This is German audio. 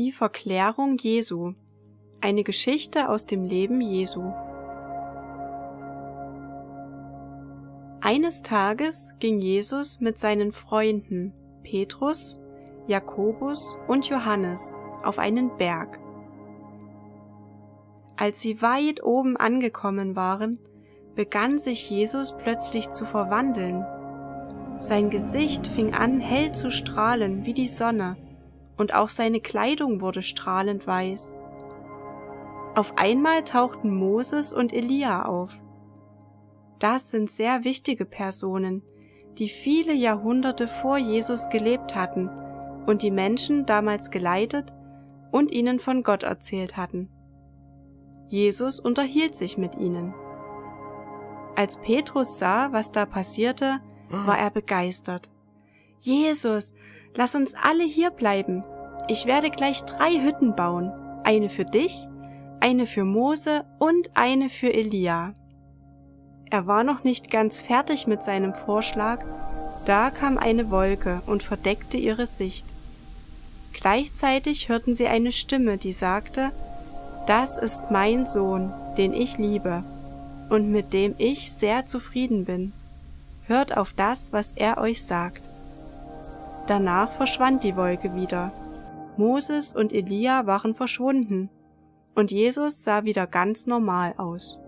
Die Verklärung Jesu. Eine Geschichte aus dem Leben Jesu. Eines Tages ging Jesus mit seinen Freunden Petrus, Jakobus und Johannes auf einen Berg. Als sie weit oben angekommen waren, begann sich Jesus plötzlich zu verwandeln. Sein Gesicht fing an hell zu strahlen wie die Sonne, und auch seine Kleidung wurde strahlend weiß. Auf einmal tauchten Moses und Elia auf. Das sind sehr wichtige Personen, die viele Jahrhunderte vor Jesus gelebt hatten und die Menschen damals geleitet und ihnen von Gott erzählt hatten. Jesus unterhielt sich mit ihnen. Als Petrus sah, was da passierte, war er begeistert. Jesus, lass uns alle hier bleiben. Ich werde gleich drei Hütten bauen, eine für dich, eine für Mose und eine für Elia. Er war noch nicht ganz fertig mit seinem Vorschlag, da kam eine Wolke und verdeckte ihre Sicht. Gleichzeitig hörten sie eine Stimme, die sagte, das ist mein Sohn, den ich liebe und mit dem ich sehr zufrieden bin. Hört auf das, was er euch sagt. Danach verschwand die Wolke wieder. Moses und Elia waren verschwunden, und Jesus sah wieder ganz normal aus.